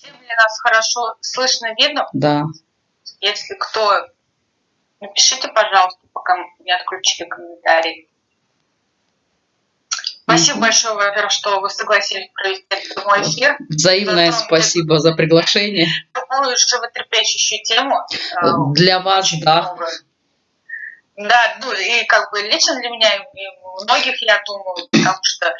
Всем ли нас хорошо слышно, видно? Да. Если кто, напишите, пожалуйста, пока не отключили комментарий. Спасибо большое, во-первых, что вы согласились провести мой эфир. Взаимное спасибо за приглашение. Такую животрепещущую тему. Э, для вас, да. Да, ну и как бы лично для меня и многих, я думаю, потому что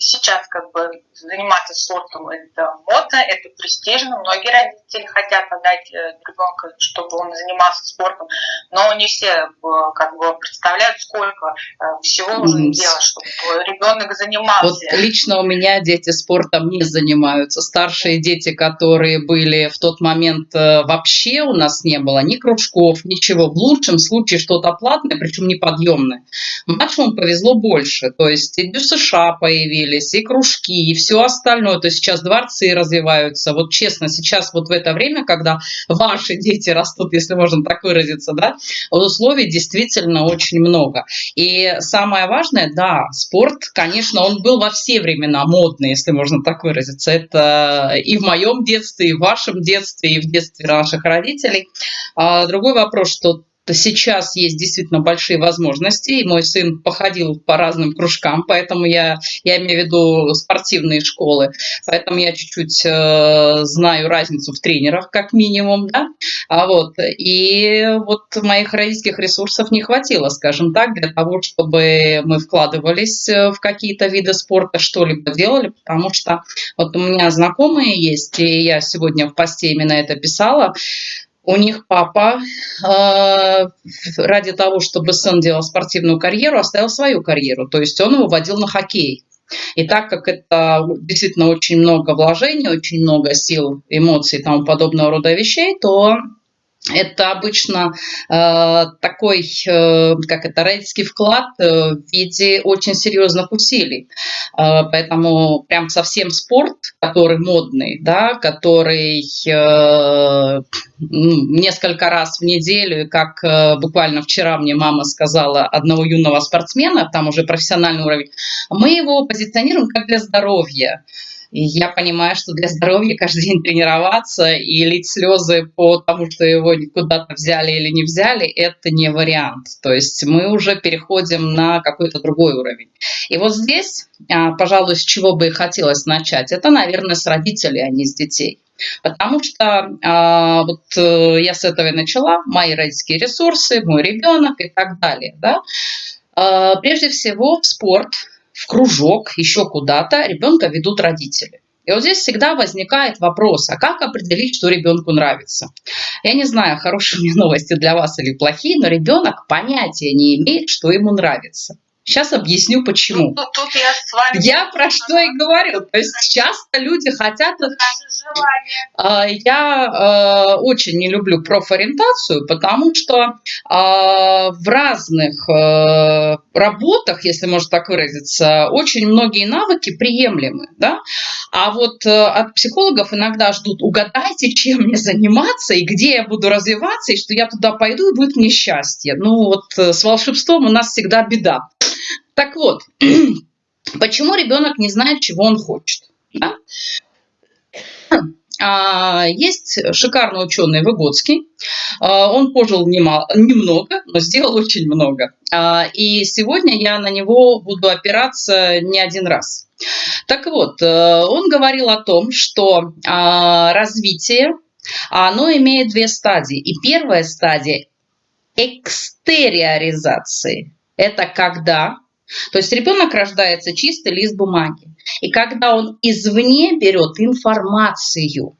сейчас как бы заниматься спортом это модно, это престижно. Многие родители хотят отдать э, ребенка, чтобы он занимался спортом, но не все э, как бы представляют, сколько э, всего нужно делать, чтобы ребенок занимался. Вот лично у меня дети спортом не занимаются. Старшие дети, которые были в тот момент вообще у нас не было ни кружков, ничего. В лучшем случае что-то платное, причем неподъемное. Младшему повезло больше. То есть и США появились, и кружки, и все остальное. То есть сейчас дворцы развиваются. Вот честно, сейчас вот в это время, когда ваши дети растут, если можно так выразиться, да, условий действительно очень много. И самое важное, да, спорт, конечно, он был во все времена модный, если можно так выразиться. Это и в моем детстве, и в вашем детстве, и в детстве наших родителей. А другой вопрос, что сейчас есть действительно большие возможности, и мой сын походил по разным кружкам, поэтому я, я имею в виду спортивные школы, поэтому я чуть-чуть э, знаю разницу в тренерах, как минимум, да, а вот, и вот моих родительских ресурсов не хватило, скажем так, для того, чтобы мы вкладывались э, в какие-то виды спорта, что-либо делали, потому что вот у меня знакомые есть, и я сегодня в посте именно это писала, у них папа э, ради того, чтобы сын делал спортивную карьеру, оставил свою карьеру. То есть он его водил на хоккей. И так как это действительно очень много вложений, очень много сил, эмоций и тому подобного рода вещей, то это обычно э, такой, э, как это, родительский вклад э, в виде очень серьезных усилий. Э, поэтому прям совсем спорт, который модный, да, который э, несколько раз в неделю, как э, буквально вчера мне мама сказала одного юного спортсмена, там уже профессиональный уровень, мы его позиционируем как для здоровья. Я понимаю, что для здоровья каждый день тренироваться и лить слезы по тому, что его куда-то взяли или не взяли, это не вариант. То есть мы уже переходим на какой-то другой уровень. И вот здесь, а, пожалуй, с чего бы и хотелось начать, это, наверное, с родителей, а не с детей. Потому что а, вот э, я с этого и начала, мои родительские ресурсы, мой ребенок и так далее. Да? А, прежде всего в спорт в кружок, еще куда-то, ребенка ведут родители. И вот здесь всегда возникает вопрос, а как определить, что ребенку нравится? Я не знаю, хорошие у новости для вас или плохие, но ребенок понятия не имеет, что ему нравится. Сейчас объясню почему. Ну, тут я с вами. Я про что и говорю. То есть часто люди хотят... А, я а, очень не люблю профориентацию, потому что а, в разных работах, если можно так выразиться, очень многие навыки приемлемы. Да? А вот от психологов иногда ждут, угадайте, чем мне заниматься, и где я буду развиваться, и что я туда пойду, и будет мне счастье. Ну вот с волшебством у нас всегда беда. Так вот, почему ребенок не знает, чего он хочет? Да? А, есть шикарный ученый Выгодский. А, он пожил немало, немного, но сделал очень много. А, и сегодня я на него буду опираться не один раз. Так вот, э, он говорил о том, что развитие, оно имеет две стадии. И первая стадия экстериоризации. Это когда то есть ребенок рождается чистый лист бумаги. И когда он извне берет информацию,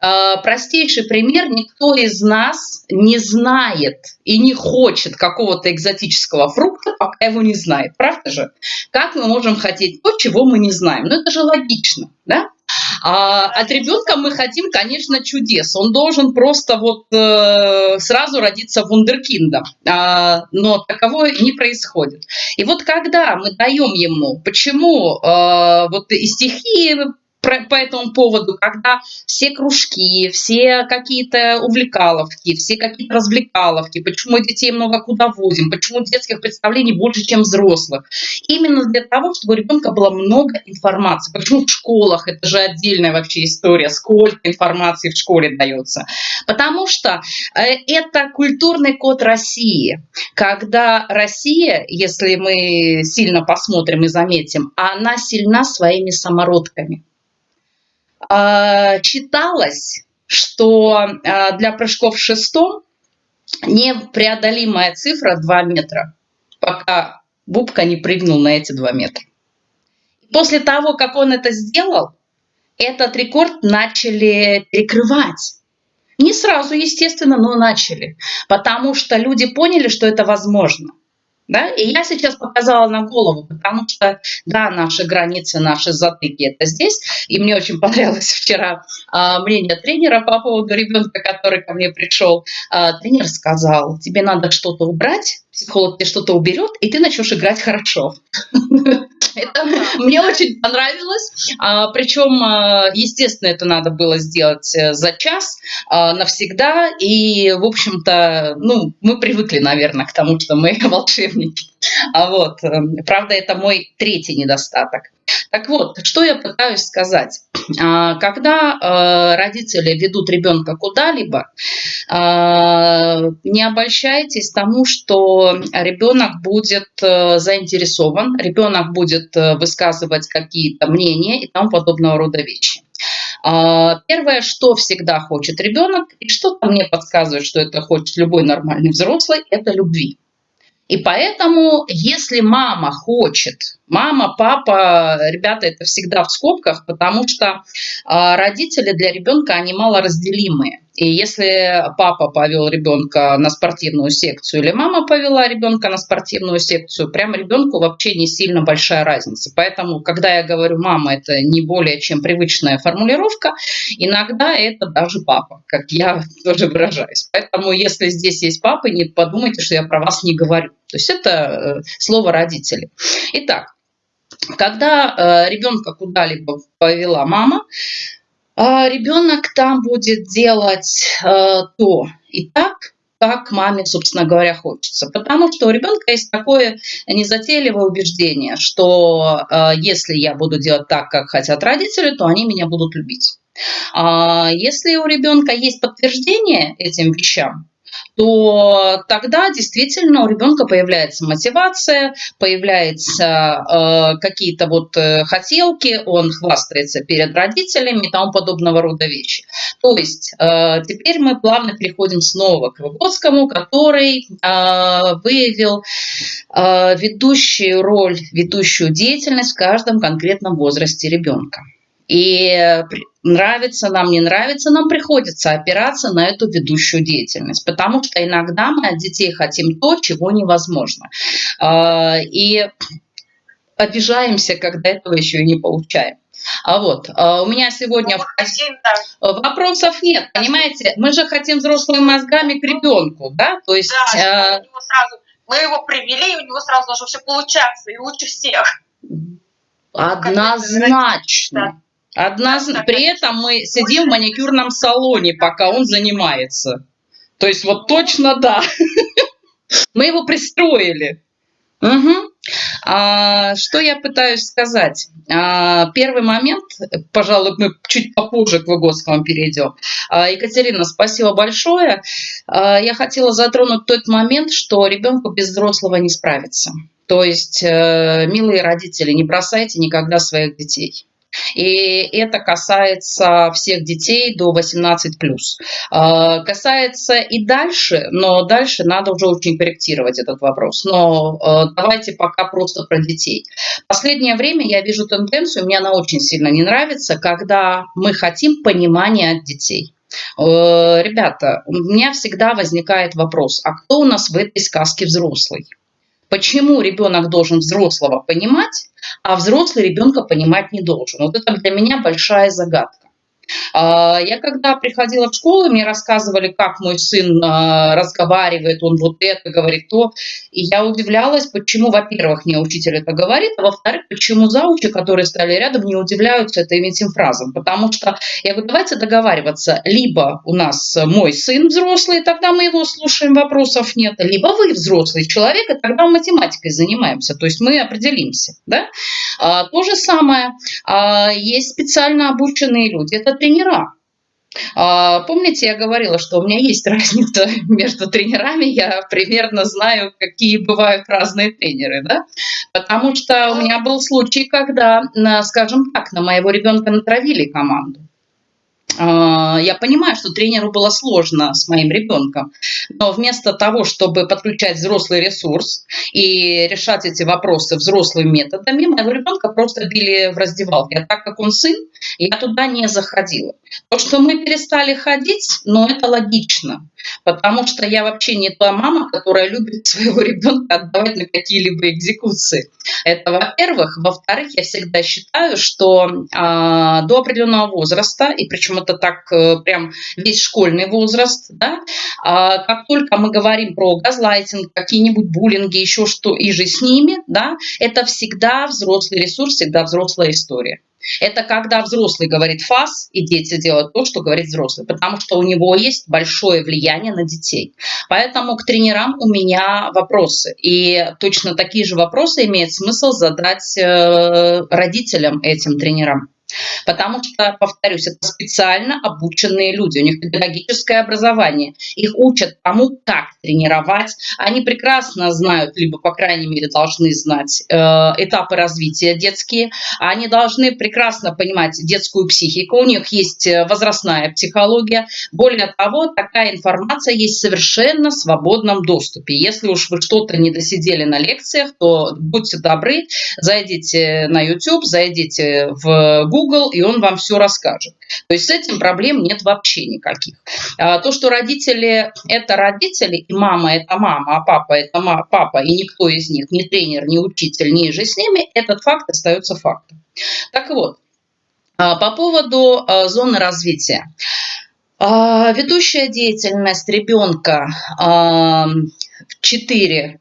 э, Простейший пример, никто из нас не знает и не хочет какого-то экзотического фрукта, пока его не знает. Правда же? Как мы можем хотеть то, чего мы не знаем? Ну, это же логично, да? А от ребенка мы хотим, конечно, чудес. Он должен просто вот э, сразу родиться вундеркиндом. А, но таковое не происходит. И вот когда мы даем ему, почему э, вот и стихии по этому поводу, когда все кружки, все какие-то увлекаловки, все какие-то развлекаловки, почему детей много куда возим, почему детских представлений больше, чем взрослых. Именно для того, чтобы у ребенка было много информации. Почему в школах, это же отдельная вообще история, сколько информации в школе дается. Потому что э, это культурный код России. Когда Россия, если мы сильно посмотрим и заметим, она сильна своими самородками. А, читалось, что а, для прыжков в шестом непреодолимая цифра 2 метра, пока Бубка не прыгнул на эти 2 метра. После того, как он это сделал, этот рекорд начали перекрывать. Не сразу, естественно, но начали, потому что люди поняли, что это возможно. Да? И я сейчас показала на голову, потому что, да, наши границы, наши затыки это здесь. И мне очень понравилось вчера а, мнение тренера по поводу ребенка, который ко мне пришел. А, тренер сказал, тебе надо что-то убрать, психолог тебе что-то уберет, и ты начнешь играть хорошо. Это мне очень понравилось. А, причем, а, естественно, это надо было сделать э, за час а, навсегда. И, в общем-то, ну, мы привыкли, наверное, к тому, что мы волшебники. А вот, эм, правда, это мой третий недостаток. Так вот, что я пытаюсь сказать. А, когда э, родители ведут ребенка куда-либо, а, не обольщайтесь тому, что ребенок будет э, заинтересован, ребенок будет э, высказывать какие-то мнения и тому подобного рода вещи. А, первое, что всегда хочет ребенок, и что-то мне подсказывает, что это хочет любой нормальный взрослый, это любви. И поэтому, если мама хочет, мама, папа, ребята, это всегда в скобках, потому что а, родители для ребенка, они малоразделимые. И если папа повел ребенка на спортивную секцию или мама повела ребенка на спортивную секцию, прямо ребенку вообще не сильно большая разница. Поэтому, когда я говорю мама, это не более чем привычная формулировка, иногда это даже папа, как я тоже выражаюсь. Поэтому, если здесь есть папа, не подумайте, что я про вас не говорю. То есть это э, слово родители. Итак, когда э, ребенка куда-либо повела мама, ребенок там будет делать то и так, как маме, собственно говоря, хочется. Потому что у ребенка есть такое незатейливое убеждение, что если я буду делать так, как хотят родители, то они меня будут любить. А если у ребенка есть подтверждение этим вещам, то тогда действительно у ребенка появляется мотивация, появляются э, какие-то вот э, хотелки, он хвастается перед родителями и тому подобного рода вещи. То есть э, теперь мы плавно переходим снова к Выгодскому, который э, выявил э, ведущую роль, ведущую деятельность в каждом конкретном возрасте ребенка. И нравится нам, не нравится, нам приходится опираться на эту ведущую деятельность, потому что иногда мы от детей хотим то, чего невозможно. А, и обижаемся, когда этого еще и не получаем. А вот, а у меня сегодня ну, вопросов нет, понимаете? Мы же хотим взрослыми мозгами к ребенку, да? То есть... Да, а... сразу, мы его привели, у него сразу должно все получаться, и лучше всех. Однозначно. Одна... При этом мы сидим в маникюрном салоне, пока он занимается. То есть вот точно да. Мы его пристроили. Угу. А, что я пытаюсь сказать? А, первый момент, пожалуй, мы чуть попозже к Выгодскому перейдем. А, Екатерина, спасибо большое. А, я хотела затронуть тот момент, что ребенку без взрослого не справится. То есть, э, милые родители, не бросайте никогда своих детей. И это касается всех детей до 18+. А, касается и дальше, но дальше надо уже очень корректировать этот вопрос. Но а, давайте пока просто про детей. Последнее время я вижу тенденцию, мне она очень сильно не нравится, когда мы хотим понимания от детей. Э, ребята, у меня всегда возникает вопрос, а кто у нас в этой сказке взрослый? Почему ребенок должен взрослого понимать, а взрослый ребенка понимать не должен? Вот это для меня большая загадка. А, я когда приходила в школу, мне рассказывали, как мой сын а, разговаривает, он вот это говорит, то. И я удивлялась, почему, во-первых, мне учитель это говорит, а во-вторых, почему заучи, которые стали рядом, не удивляются этим этим фразам. Потому что я говорю, давайте договариваться, либо у нас мой сын взрослый, тогда мы его слушаем, вопросов нет, либо вы взрослый человек, и тогда математикой занимаемся, то есть мы определимся. Да? А, то же самое, есть специально обученные люди, это тренера. А, помните, я говорила, что у меня есть разница между тренерами, я примерно знаю, какие бывают разные тренеры, да? Потому что у меня был случай, когда, скажем так, на моего ребенка натравили команду. А, я понимаю, что тренеру было сложно с моим ребенком, но вместо того, чтобы подключать взрослый ресурс и решать эти вопросы взрослыми методами, моего ребенка просто били в раздевалке. А так как он сын, я туда не заходила. То, что мы перестали ходить, ну, это логично, потому что я вообще не та мама, которая любит своего ребенка отдавать на какие-либо экзекуции. Это во-первых. Во-вторых, я всегда считаю, что а, до определенного возраста, и причем это так э, прям весь школьный возраст, да, а, как только мы говорим про газлайтинг, какие-нибудь буллинги, еще что, и же с ними, да, это всегда взрослый ресурс, всегда взрослая история. Это когда взрослый говорит фас, и дети делают то, что говорит взрослый, потому что у него есть большое влияние на детей. Поэтому к тренерам у меня вопросы. И точно такие же вопросы имеет смысл задать э, родителям этим тренерам. Потому что, повторюсь, это специально обученные люди, у них педагогическое образование. Их учат тому, как тренировать. Они прекрасно знают, либо, по крайней мере, должны знать э, этапы развития детские. Они должны прекрасно понимать детскую психику. У них есть э, возрастная психология. Более того, такая информация есть в совершенно свободном доступе. Если уж вы что-то не досидели на лекциях, то будьте добры, зайдите на YouTube, зайдите в Google, Google, и он вам все расскажет. То есть с этим проблем нет вообще никаких. А, то, что родители – это родители, и мама – это мама, а папа – это папа, и никто из них, ни тренер, ни учитель, ни же с ними, этот факт остается фактом. Так вот, а, по поводу а, зоны развития. Ведущая деятельность ребенка в 4-6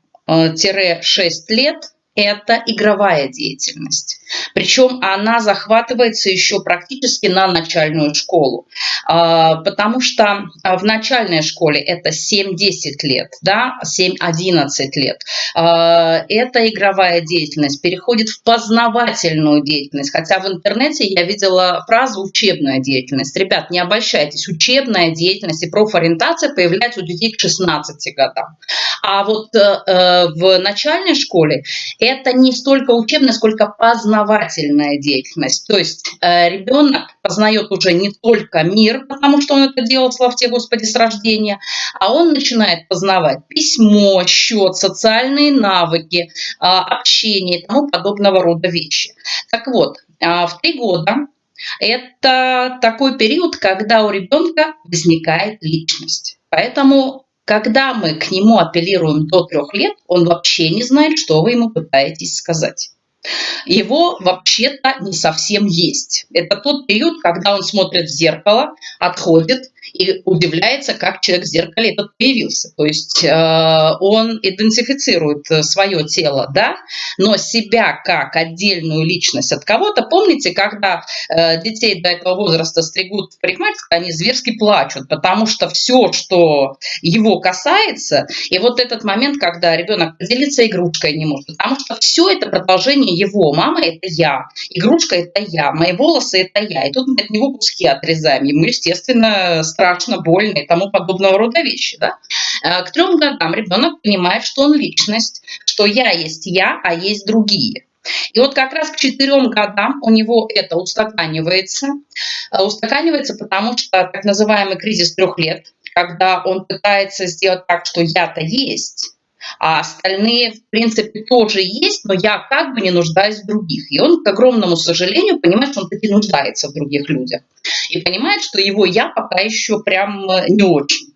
лет – это игровая деятельность. Причем она захватывается еще практически на начальную школу, а, потому что в начальной школе это 7-10 лет, да, 7-11 лет. А, эта игровая деятельность переходит в познавательную деятельность, хотя в интернете я видела фразу «учебная деятельность». Ребят, не обольщайтесь, учебная деятельность и профориентация появляется у детей к 16 годам. А вот э, э, в начальной школе это не столько учебная, сколько познавательная деятельность. То есть э, ребенок познает уже не только мир, потому что он это делал, слава тебе Господи, с рождения, а он начинает познавать письмо, счет, социальные навыки, э, общение и тому подобного рода вещи. Так вот, э, в три года это такой период, когда у ребенка возникает личность. Поэтому когда мы к нему апеллируем до трех лет, он вообще не знает, что вы ему пытаетесь сказать его вообще-то не совсем есть. Это тот период, когда он смотрит в зеркало, отходит и удивляется, как человек в зеркале этот появился. То есть э, он идентифицирует э, свое тело, да, но себя как отдельную личность от кого-то. Помните, когда э, детей до этого возраста стригут в парикмахерской, они зверски плачут, потому что все, что его касается, и вот этот момент, когда ребенок поделиться игрушкой не может, потому что все это продолжение его. Мама – это я, игрушка – это я, мои волосы – это я. И тут мы от него куски отрезаем. Ему, естественно, страшно, больно и тому подобного рода вещи. Да? Э, к трем годам ребенок понимает, что он личность, что я есть я, а есть другие. И вот как раз к четырем годам у него это устаканивается. Э, устаканивается, потому что так называемый кризис трех лет, когда он пытается сделать так, что я-то есть, а остальные, в принципе, тоже есть, но я как бы не нуждаюсь в других. И он, к огромному сожалению, понимает, что он таки нуждается в других людях. И понимает, что его я пока еще прям э, не очень.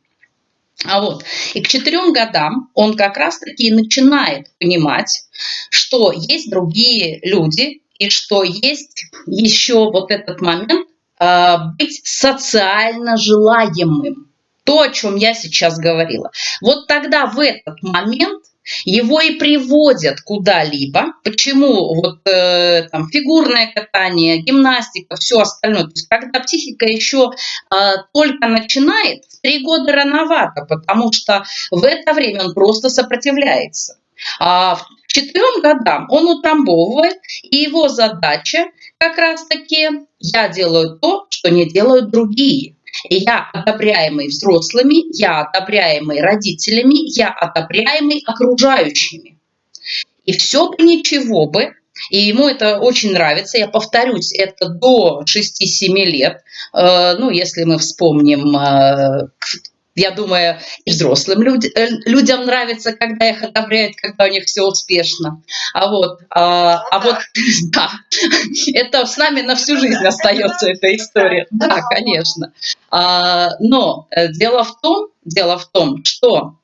А вот. И к четырем годам он как раз-таки начинает понимать, что есть другие люди, и что есть еще вот этот момент э, быть социально желаемым. То, о чем я сейчас говорила. Вот тогда в этот момент его и приводят куда-либо. Почему вот э, там фигурное катание, гимнастика, все остальное. То есть когда психика еще э, только начинает, в три года рановато, потому что в это время он просто сопротивляется. А к четырем годам он утрамбовывает, и его задача как раз-таки я делаю то, что не делают другие. Я одобряемый взрослыми, я одобряемый родителями, я одобряемый окружающими. И все бы ничего бы, и ему это очень нравится. Я повторюсь, это до 6-7 лет. Э, ну, если мы вспомним э, я думаю, и взрослым люд, э, людям нравится, когда их одобряют, когда у них все успешно. А вот, а, а вот, да, это с нами на всю жизнь остается эта история. Да, конечно. А, но э, дело в том, дело в том, что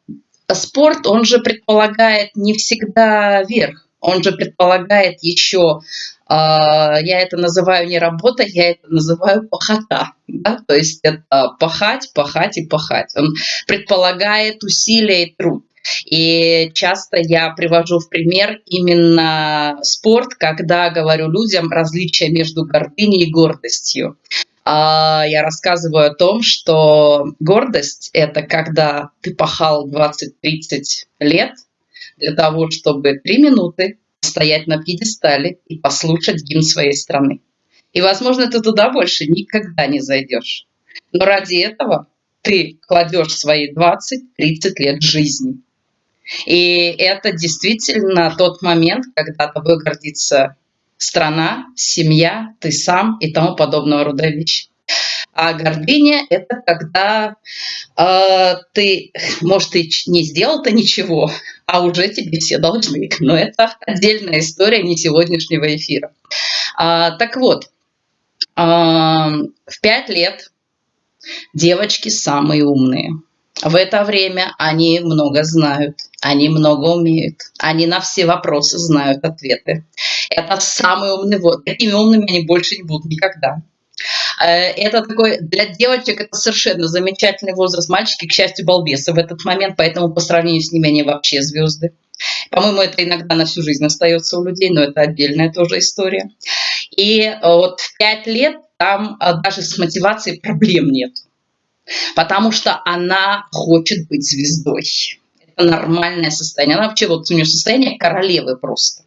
спорт, он же предполагает не всегда верх, он же предполагает еще я это называю не работа, я это называю пахота. Да? То есть это пахать, пахать и пахать. Он предполагает усилия и труд. И часто я привожу в пример именно спорт, когда говорю людям различия между гордыней и гордостью. А, я рассказываю о том, что гордость – это когда ты пахал 20-30 лет для того, чтобы три минуты стоять на пьедестале и послушать гимн своей страны. И, возможно, ты туда больше никогда не зайдешь. Но ради этого ты кладешь свои 20-30 лет жизни. И это действительно тот момент, когда тобой гордится страна, семья, ты сам и тому подобного рода вещи. А гордыня – это когда э, ты, может, и не сделал-то ничего, а уже тебе все должны. Но это отдельная история не сегодняшнего эфира. А, так вот, а, в пять лет девочки самые умные. В это время они много знают, они много умеют, они на все вопросы знают ответы. Это самые умные, вот такими умными они больше не будут никогда. Э, это такой, для девочек это совершенно замечательный возраст. Мальчики, к счастью, балбесы в этот момент, поэтому по сравнению с ними они вообще звезды. По-моему, это иногда на всю жизнь остается у людей, но это отдельная тоже история. И э, вот в пять лет там э, даже с мотивацией проблем нет. Потому что она хочет быть звездой. Это нормальное состояние. Она вообще вот у нее состояние королевы просто.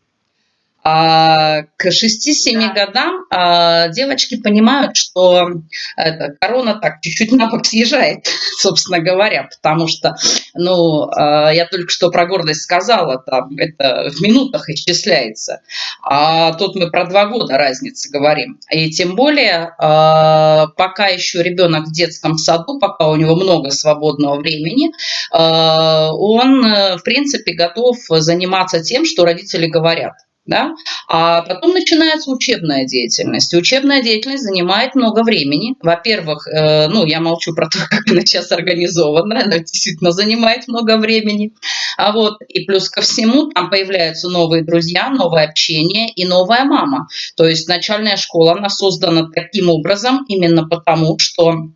А к 6-7 годам а, девочки понимают, что это, корона так чуть-чуть на бок съезжает, собственно говоря, потому что, ну, а, я только что про гордость сказала, там это в минутах исчисляется, а тут мы про два года разницы говорим. И тем более, а, пока еще ребенок в детском саду, пока у него много свободного времени, а, он, в принципе, готов заниматься тем, что родители говорят да? А потом начинается учебная деятельность. учебная деятельность занимает много времени. Во-первых, э, ну, я молчу про то, как она сейчас организована, она действительно занимает много времени. А вот, и плюс ко всему, там появляются новые друзья, новое общение и новая мама. То есть начальная школа, она создана таким образом именно потому, что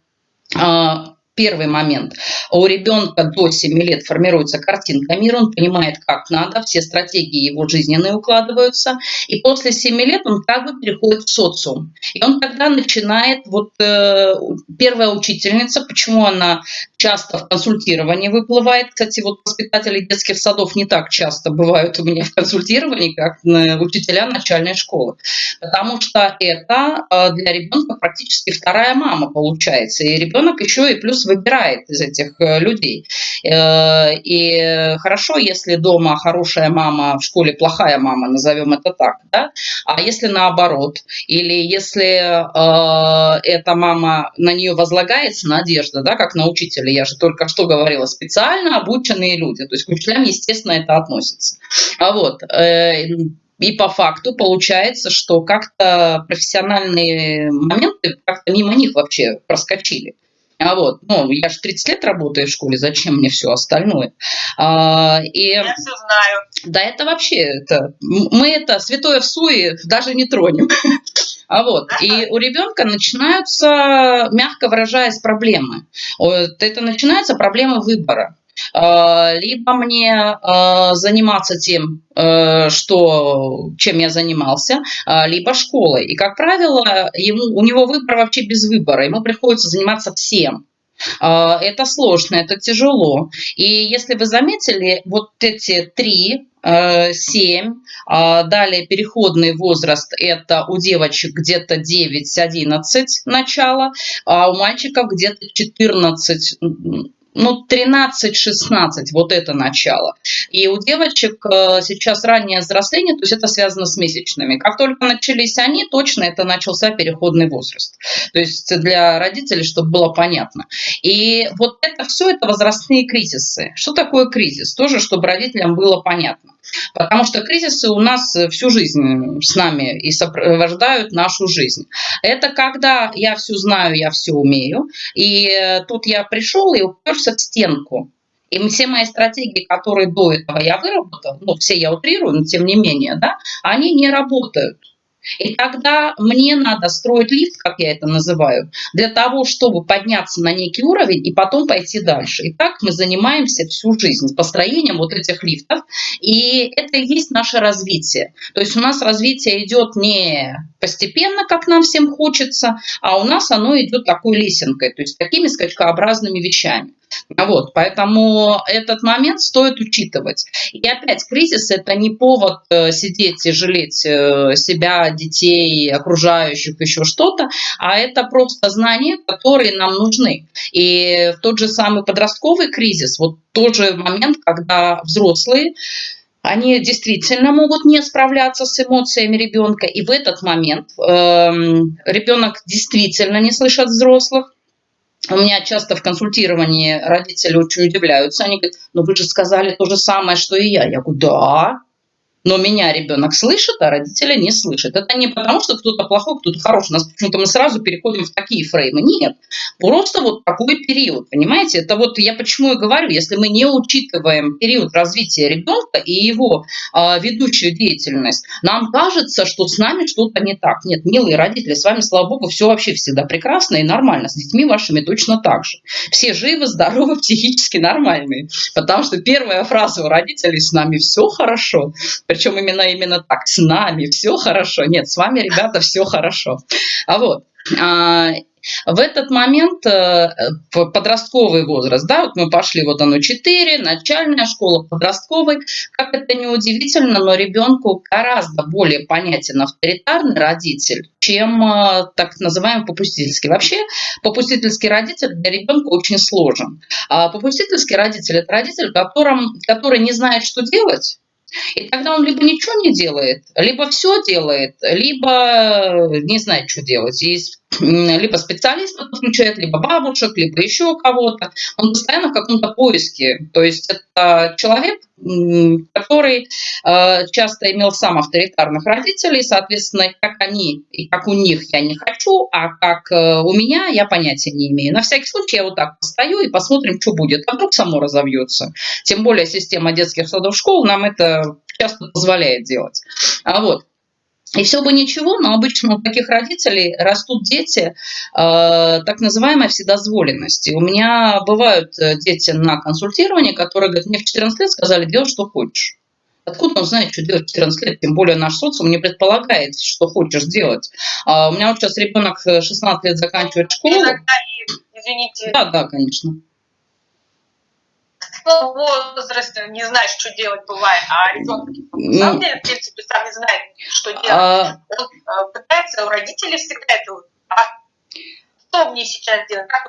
а, Первый момент. У ребенка до 7 лет формируется картинка мира, он понимает, как надо, все стратегии его жизненные укладываются. И после 7 лет он как бы переходит в социум. И он тогда начинает, вот э, первая учительница, почему она часто в консультировании выплывает. Кстати, вот воспитатели детских садов не так часто бывают у меня в консультировании, как учителя начальной школы. Потому что это э, для ребенка практически вторая мама получается. И ребенок еще и плюс выбирает из этих э, людей. Э, и хорошо, если дома хорошая мама, в школе плохая мама, назовем это так, да? А если наоборот, или если э, эта мама, на нее возлагается надежда, да, как на учителя, я же только что говорила, специально обученные люди, то есть к учителям, естественно, это относится. А вот, и по факту получается, что как-то профессиональные моменты как-то мимо них вообще проскочили. А вот, ну, я же 30 лет работаю в школе, зачем мне все остальное? А, и, я все знаю. Да, это вообще, это, мы это святое в суе даже не тронем. А вот, и у ребенка начинаются, мягко выражаясь, проблемы. Это начинается проблема выбора. А, либо мне а, заниматься тем, э, что, чем я занимался, либо школой. И, как правило, ему, у него выбор вообще без выбора. Ему приходится заниматься всем. Это сложно, это тяжело. И если вы заметили, вот эти три, э, семь, далее переходный возраст, это у девочек где-то 9-11 начало, а у мальчиков где-то 14 ну, 13-16, вот это начало. И у девочек э, сейчас раннее взросление, то есть это связано с месячными. Как только начались они, точно это начался переходный возраст. То есть для родителей, чтобы было понятно. И вот это все, это возрастные кризисы. Что такое кризис? Тоже, чтобы родителям было понятно. Потому что кризисы у нас всю жизнь с нами и сопровождают нашу жизнь. Это когда я все знаю, я все умею, и тут я пришел и уперся в стенку. И все мои стратегии, которые до этого я выработал, ну, все я утрирую, но тем не менее, да, они не работают. И тогда мне надо строить лифт, как я это называю, для того, чтобы подняться на некий уровень и потом пойти дальше. И так мы занимаемся всю жизнь построением вот этих лифтов. И это и есть наше развитие. То есть у нас развитие идет не постепенно, как нам всем хочется, а у нас оно идет такой лесенкой, то есть такими скачкообразными вещами. Вот, поэтому этот момент стоит учитывать. И опять, кризис – это не повод э, сидеть и жалеть э, себя, детей, окружающих, еще что-то, а это просто знания, которые нам нужны. И в тот же самый подростковый кризис, вот тот же момент, когда взрослые они действительно могут не справляться с эмоциями ребенка, и в этот момент э, ребенок действительно не слышит взрослых, у меня часто в консультировании родители очень удивляются. Они говорят, ну вы же сказали то же самое, что и я. Я говорю, да, но меня ребенок слышит, а родители не слышат. Это не потому, что кто-то плохой, кто-то хороший. У нас почему-то мы сразу переходим в такие фреймы. Нет, просто вот такой период, понимаете? Это вот я почему и говорю, если мы не учитываем период развития ребенка и его э, ведущую деятельность, нам кажется, что с нами что-то не так. Нет, милые родители, с вами, слава богу, все вообще всегда прекрасно и нормально. С детьми вашими точно так же. Все живы, здоровы, психически нормальные. Потому что первая фраза у родителей «с нами все хорошо» причем именно именно так, с нами все хорошо. Нет, с вами, ребята, все хорошо. А вот, а, в этот момент э, подростковый возраст, да, вот мы пошли, вот оно 4, начальная школа, подростковый, как это не удивительно, но ребенку гораздо более понятен авторитарный родитель, чем э, так называемый попустительский. Вообще попустительский родитель для ребенка очень сложен. А попустительский родитель – это родитель, которым, который не знает, что делать, и тогда он либо ничего не делает, либо все делает, либо не знает, что делать. Есть либо специалиста подключает, либо бабушек, либо еще кого-то. Он постоянно в каком-то поиске. То есть это человек, который э, часто имел сам авторитарных родителей, соответственно, как они и как у них я не хочу, а как э, у меня я понятия не имею. На всякий случай я вот так постою и посмотрим, что будет. А вдруг само разовьется. Тем более система детских садов школ нам это часто позволяет делать. А вот. И все бы ничего, но обычно у таких родителей растут дети э, так называемой вседозволенности. У меня бывают э, дети на консультировании, которые говорят, мне в 14 лет сказали, делай, что хочешь. Откуда он знает, что делать в 14 лет? Тем более наш социум не предполагает, что хочешь делать. А у меня вот сейчас ребенок 16 лет заканчивает школу. Извините. Да, да, конечно в возрасте не знаешь, что делать бывает, а ребенок на самом деле, в принципе, сам не знает, что делать. А... Он э, пытается, у родителей всегда это а что мне сейчас делать, как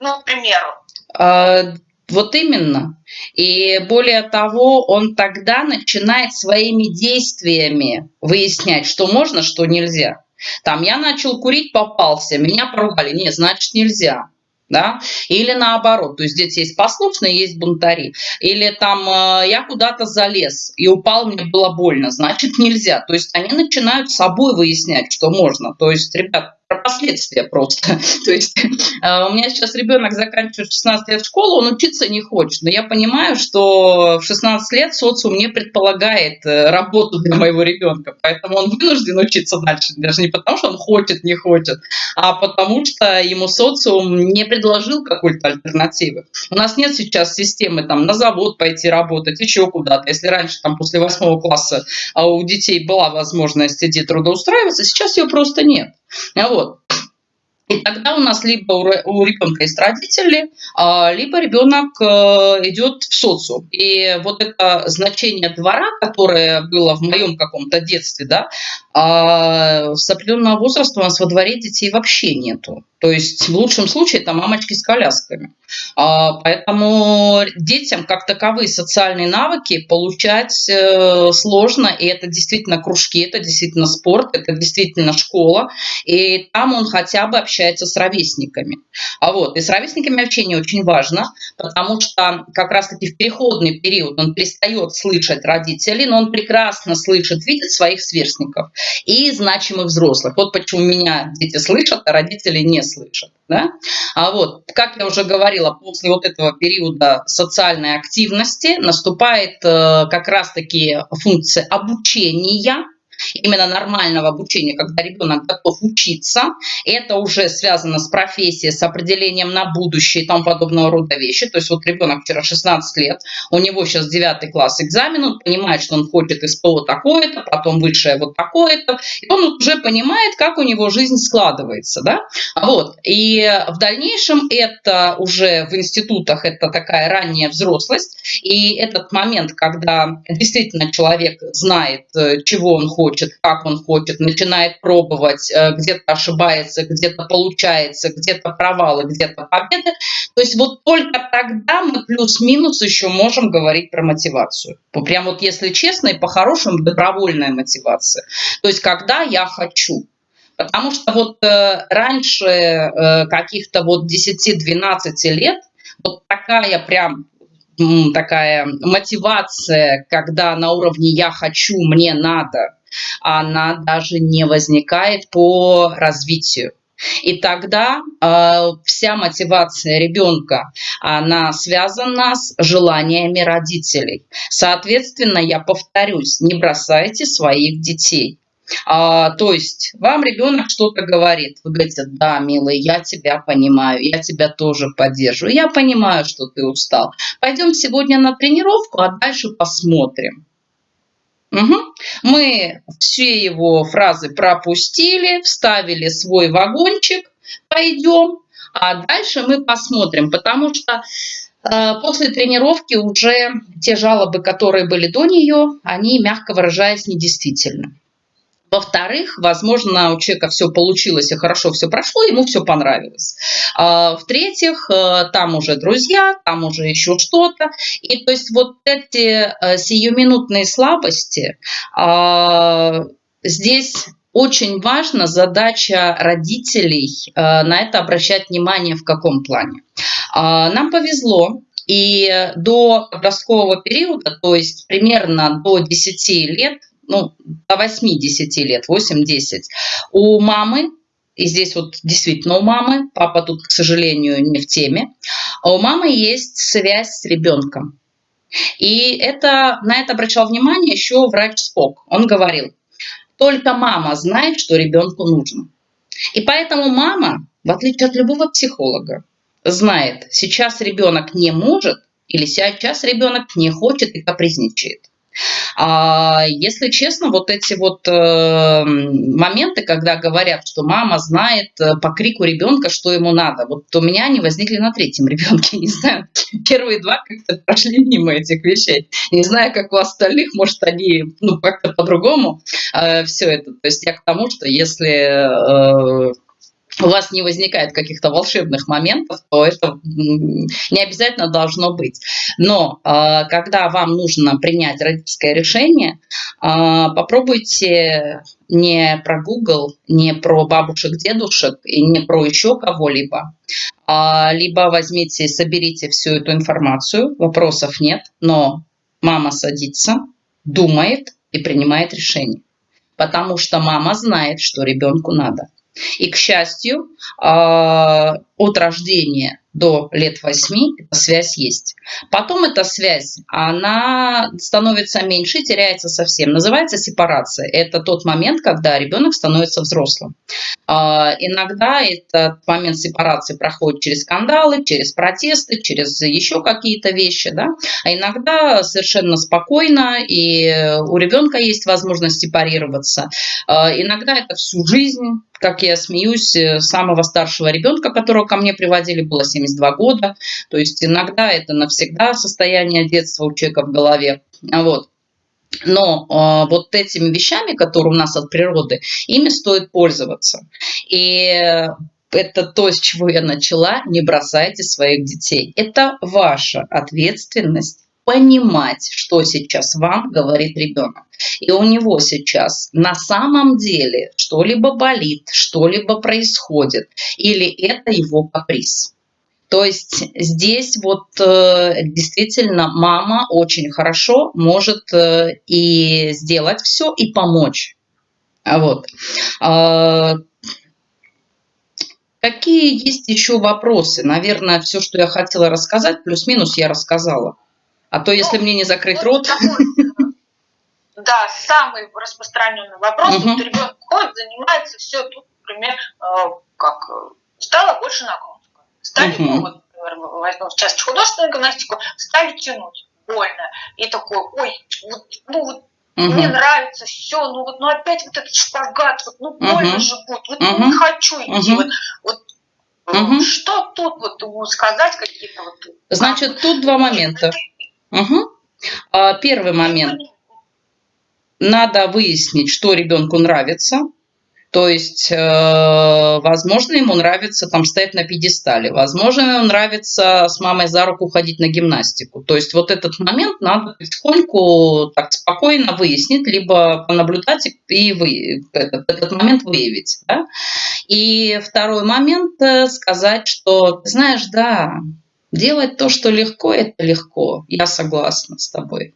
ну, к примеру. А... Вот именно. И более того, он тогда начинает своими действиями выяснять, что можно, что нельзя. Там я начал курить, попался, меня поругали. Нет, значит нельзя да, или наоборот, то есть здесь есть послушные, есть бунтари, или там э, я куда-то залез и упал, мне было больно, значит нельзя, то есть они начинают собой выяснять, что можно, то есть, ребят, про последствия просто. То есть э, у меня сейчас ребенок заканчивает 16 лет школу, он учиться не хочет, но я понимаю, что в 16 лет социум не предполагает э, работу для моего ребенка, поэтому он вынужден учиться дальше, даже не потому, что он хочет, не хочет, а потому что ему социум не предложил какой-то альтернативы. У нас нет сейчас системы там на завод пойти работать, еще куда-то. Если раньше там после восьмого класса а у детей была возможность иди трудоустраиваться, сейчас ее просто нет. Вот. И тогда у нас либо у ребенка есть родители, а, либо ребенок э, идет в социум. И вот это значение двора, которое было в моем каком-то детстве, да, а, с определенного возраста у нас во дворе детей вообще нету. То есть в лучшем случае это мамочки с колясками. А, поэтому детям как таковые социальные навыки получать э, сложно. И это действительно кружки, это действительно спорт, это действительно школа. И там он хотя бы общается с ровесниками. А вот, и с ровесниками общение очень важно, потому что как раз-таки в переходный период он перестает слышать родителей, но он прекрасно слышит, видит своих сверстников и значимых взрослых. Вот почему меня дети слышат, а родители не слышат. Да? А вот, как я уже говорила, после вот этого периода социальной активности наступает э, как раз-таки функция обучения, именно нормального обучения, когда ребенок готов учиться, это уже связано с профессией, с определением на будущее и тому подобного рода вещи. То есть вот ребенок вчера 16 лет, у него сейчас 9 класс экзамен, он понимает, что он хочет из СПО такое-то, потом высшее вот такое-то, и он уже понимает, как у него жизнь складывается. Да? Вот. И в дальнейшем это уже в институтах, это такая ранняя взрослость, и этот момент, когда действительно человек знает, э, чего он хочет, хочет, как он хочет, начинает пробовать, э, где-то ошибается, где-то получается, где-то провалы, где-то победы. То есть вот только тогда мы плюс-минус еще можем говорить про мотивацию. Прям вот если честно и по-хорошему добровольная мотивация. То есть когда я хочу. Потому что вот э, раньше э, каких-то вот 10-12 лет вот такая прям такая мотивация, когда на уровне «я хочу», «мне надо», она даже не возникает по развитию. И тогда э, вся мотивация ребенка, она связана с желаниями родителей. Соответственно, я повторюсь, не бросайте своих детей. А, то есть вам ребенок что-то говорит, вы говорите, да, милый, я тебя понимаю, я тебя тоже поддерживаю, я понимаю, что ты устал. Пойдем сегодня на тренировку, а дальше посмотрим. Угу. Мы все его фразы пропустили, вставили свой вагончик, пойдем, а дальше мы посмотрим, потому что э, после тренировки уже те жалобы, которые были до нее, они, мягко выражаясь, недействительны. Во-вторых, возможно, у человека все получилось и хорошо все прошло, ему все понравилось. А, в-третьих, э, там уже друзья, там уже еще что-то. И то есть вот эти э, сиюминутные слабости, а, здесь очень важна задача родителей э, на это обращать внимание в каком плане. А, нам повезло, и до подросткового периода, то есть примерно до 10 лет, ну, до 8-10 лет, 8-10, у мамы, и здесь вот действительно у мамы, папа тут, к сожалению, не в теме, а у мамы есть связь с ребенком. И это, на это обращал внимание еще врач Спок. Он говорил, только мама знает, что ребенку нужно. И поэтому мама, в отличие от любого психолога, знает, сейчас ребенок не может или сейчас ребенок не хочет и капризничает. А если честно, вот эти вот э, моменты, когда говорят, что мама знает э, по крику ребенка, что ему надо, вот у меня они возникли на третьем ребенке, не знаю, первые два как-то прошли мимо этих вещей. Не знаю, как у остальных, может, они ну, как-то по-другому э, все это. То есть я к тому, что если у вас не возникает каких-то волшебных моментов, то это не обязательно должно быть. Но а, когда вам нужно принять родительское решение, а, попробуйте не про Google, не про бабушек, дедушек и не про еще кого-либо, а, либо возьмите соберите всю эту информацию, вопросов нет, но мама садится, думает и принимает решение. Потому что мама знает, что ребенку надо. И, к счастью, а, от рождения до лет 8 эта связь есть. Потом эта связь, она становится меньше, теряется совсем. Называется сепарация. Это тот момент, когда ребенок становится взрослым. А, иногда этот момент сепарации проходит через скандалы, через протесты, через еще какие-то вещи. Да? А иногда совершенно спокойно, и у ребенка есть возможность сепарироваться. А, иногда это всю жизнь как я смеюсь, э, самого старшего ребенка, которого ко мне приводили, было 72 года. То есть иногда это навсегда состояние детства у человека в голове. Вот. Но э, вот этими вещами, которые у нас от природы, ими стоит пользоваться. И это то, с чего я начала, не бросайте своих детей. Это ваша ответственность понимать, что сейчас вам говорит ребенок. И у него сейчас на самом деле что-либо болит, что-либо происходит, или это его каприз. То есть здесь вот э, действительно мама очень хорошо может э, и сделать все, и помочь. Вот. Э, какие есть еще вопросы? Наверное, все, что я хотела рассказать, плюс-минус я рассказала. А то, если ну, мне не закрыть вот рот... да, самый распространенный вопрос. Угу. Вот ребенок ходит, занимается, все, тут, например, э, как э, стало больше нагрузка. Стали, угу. ну, вот, например, возьмем сейчас художественную гимнастику, стали тянуть больно. И такой, ой, вот, ну вот Угу. Мне нравится все, ну вот, ну опять вот этот шпагат, вот, ну больно угу. же будет, вот угу. не хочу идти, угу. вот, вот угу. что тут вот сказать какие-то вот. Значит, тут два момента. Угу. Первый момент. Надо выяснить, что ребенку нравится. То есть, э, возможно, ему нравится там стоять на пьедестале, возможно, ему нравится с мамой за руку ходить на гимнастику. То есть вот этот момент надо потихоньку так спокойно выяснить, либо понаблюдать и вы, этот, этот момент выявить. Да? И второй момент э, сказать, что, знаешь, да, Делать то, что легко, это легко. Я согласна с тобой.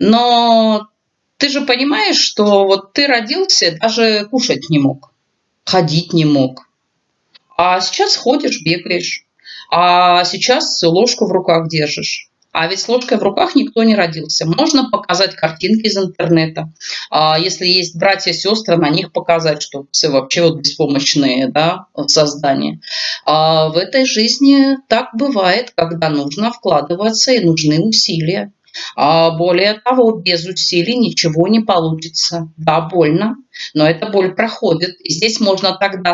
Но ты же понимаешь, что вот ты родился, даже кушать не мог, ходить не мог. А сейчас ходишь, бегаешь. А сейчас ложку в руках держишь. А ведь с ложкой в руках никто не родился. Можно показать картинки из интернета. А если есть братья сестры, на них показать, что все вообще вот беспомощные да, в создании. А в этой жизни так бывает, когда нужно вкладываться и нужны усилия. А более того, без усилий ничего не получится. Да, больно, но эта боль проходит. И здесь можно тогда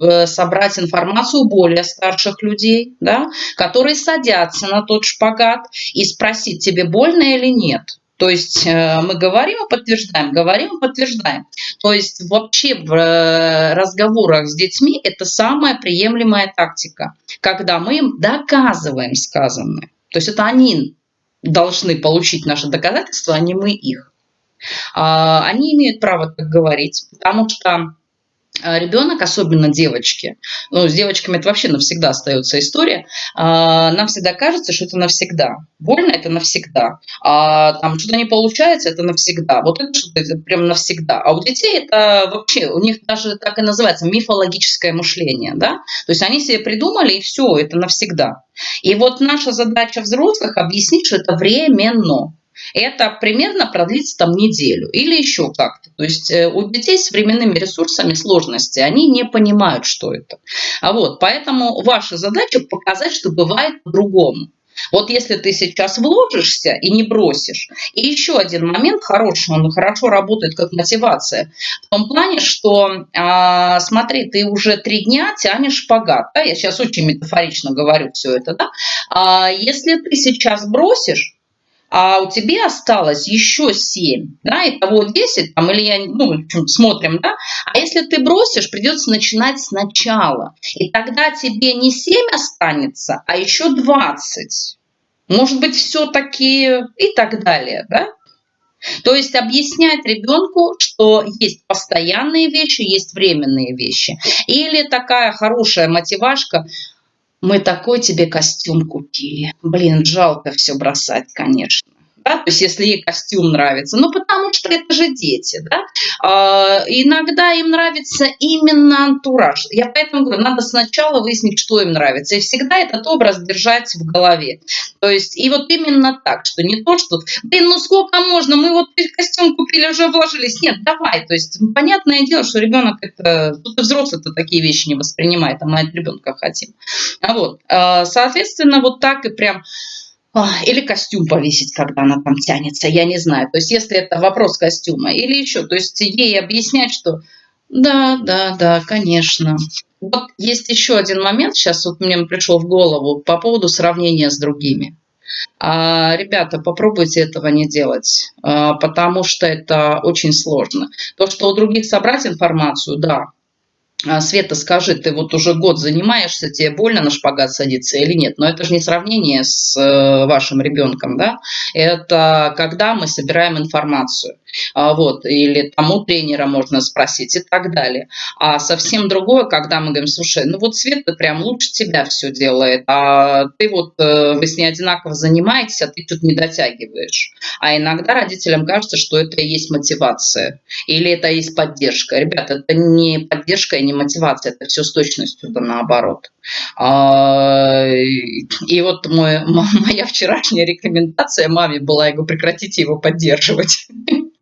э, собрать информацию более старших людей, да, которые садятся на тот шпагат и спросить, тебе больно или нет. То есть э, мы говорим и подтверждаем, говорим и подтверждаем. То есть вообще в э, разговорах с детьми это самая приемлемая тактика, когда мы им доказываем сказанное. То есть это они должны получить наши доказательства, а не мы их. А, они имеют право так говорить, потому что ребенок, особенно девочки, ну, с девочками это вообще навсегда остается история, а, нам всегда кажется, что это навсегда. Больно это навсегда. А там что-то не получается, это навсегда. Вот это что-то прям навсегда. А у детей это вообще, у них даже так и называется мифологическое мышление, да? То есть они себе придумали, и все, это навсегда. И вот наша задача взрослых объяснить, что это временно. Это примерно продлится там неделю или еще как-то. То есть э, у детей с временными ресурсами сложности, они не понимают, что это. А вот, поэтому ваша задача показать, что бывает по-другому. Вот если ты сейчас вложишься и не бросишь. И еще один момент хороший, он хорошо работает как мотивация. В том плане, что, а, смотри, ты уже три дня тянешь шпагат. Да? Я сейчас очень метафорично говорю все это. Да? А если ты сейчас бросишь, а у тебя осталось еще 7, да, итого 10, там, или я, ну, смотрим, да, а если ты бросишь, придется начинать сначала, и тогда тебе не 7 останется, а еще 20, может быть, все-таки и так далее, да. То есть объяснять ребенку, что есть постоянные вещи, есть временные вещи. Или такая хорошая мотивашка, мы такой тебе костюм купили. Блин, жалко все бросать, конечно. Да, то есть если ей костюм нравится, ну потому что это же дети, да, а, иногда им нравится именно антураж. Я поэтому говорю, надо сначала выяснить, что им нравится, и всегда этот образ держать в голове. То есть и вот именно так, что не то, что, блин, ну сколько можно, мы вот костюм купили, уже вложились, нет, давай, то есть понятное дело, что ребенок это, тут взрослый-то такие вещи не воспринимает, а мы от ребенка хотим. А вот, а, соответственно, вот так и прям или костюм повесить, когда она там тянется, я не знаю. То есть если это вопрос костюма или еще, то есть ей объяснять, что да, да, да, конечно. Вот есть еще один момент, сейчас вот мне пришел в голову по поводу сравнения с другими. А, ребята, попробуйте этого не делать, а, потому что это очень сложно. То, что у других собрать информацию, да, Света, скажи, ты вот уже год занимаешься, тебе больно на шпагат садиться или нет? Но это же не сравнение с э, вашим ребенком, да? Это когда мы собираем информацию. А, вот, или тому тренера можно спросить и так далее. А совсем другое, когда мы говорим, слушай, ну вот Света прям лучше тебя все делает, а ты вот, э, вы с ней одинаково занимаетесь, а ты тут не дотягиваешь. А иногда родителям кажется, что это и есть мотивация, или это и есть поддержка. Ребята, это не поддержка и не мотивация, это все с точностью да наоборот. А, и вот мой, моя вчерашняя рекомендация маме была, я говорю, прекратите его поддерживать.